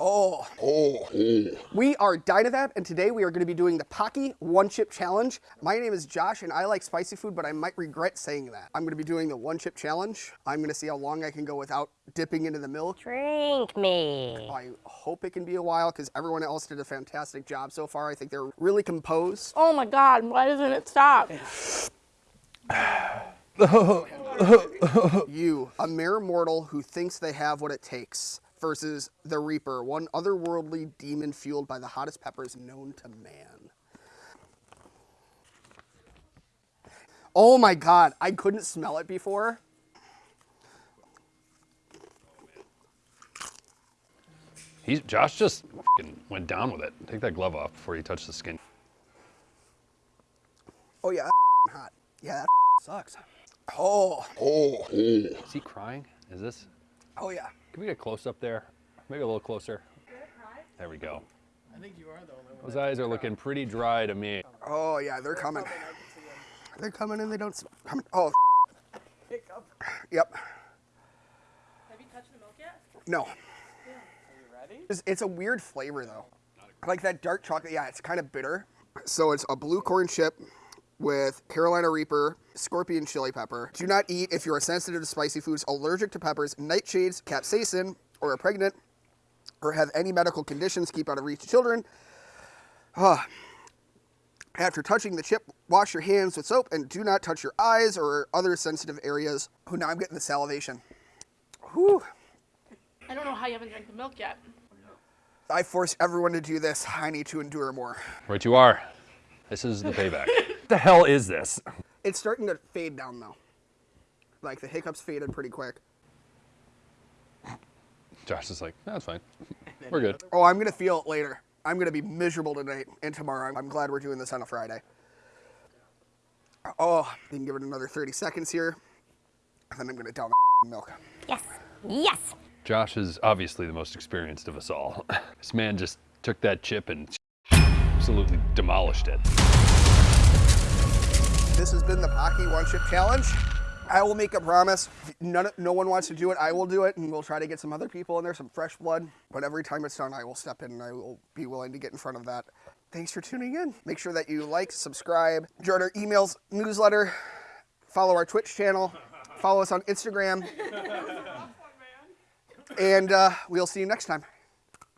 Oh, oh, We are Dynavap, and today we are going to be doing the Paqui One Chip Challenge. My name is Josh, and I like spicy food, but I might regret saying that. I'm going to be doing the One Chip Challenge. I'm going to see how long I can go without dipping into the milk. Drink me. I hope it can be a while, because everyone else did a fantastic job so far. I think they're really composed. Oh my god, why doesn't it stop? you, a mere mortal who thinks they have what it takes versus the Reaper, one otherworldly demon fueled by the hottest peppers known to man. Oh my god, I couldn't smell it before. He's, Josh just went down with it. Take that glove off before you touch the skin. Oh yeah, hot. Yeah, that sucks. Oh. oh. Oh. Is he crying? Is this? Oh yeah. Can we get close up there? Maybe a little closer. There we go. I think you are the only one. Those eyes are looking pretty dry to me. Oh yeah, they're coming. They're coming and they don't come. Oh. Hiccup. Yep. Have you touched the milk yet? No. Are you ready? It's, it's a weird flavor though. Like that dark chocolate, yeah, it's kind of bitter. So it's a blue corn chip with Carolina Reaper, scorpion chili pepper. Do not eat if you are sensitive to spicy foods, allergic to peppers, nightshades, capsaicin, or are pregnant, or have any medical conditions, keep out of reach of children. Uh, after touching the chip, wash your hands with soap and do not touch your eyes or other sensitive areas. Oh, now I'm getting the salivation. Whew. I don't know how you haven't drank the milk yet. I force everyone to do this. I need to endure more. Right you are. This is the payback. what the hell is this? It's starting to fade down though. Like the hiccups faded pretty quick. Josh is like, that's fine. We're good. Oh, I'm gonna feel it later. I'm gonna be miserable tonight and tomorrow. I'm glad we're doing this on a Friday. Oh, you can give it another 30 seconds here. And then I'm gonna down the milk. Yes, yes. Josh is obviously the most experienced of us all. This man just took that chip and absolutely demolished it. This has been the Paqui One Chip Challenge. I will make a promise. None, no one wants to do it. I will do it, and we'll try to get some other people in there, some fresh blood. But every time it's done, I will step in and I will be willing to get in front of that. Thanks for tuning in. Make sure that you like, subscribe, join our emails, newsletter, follow our Twitch channel, follow us on Instagram. and uh, we'll see you next time.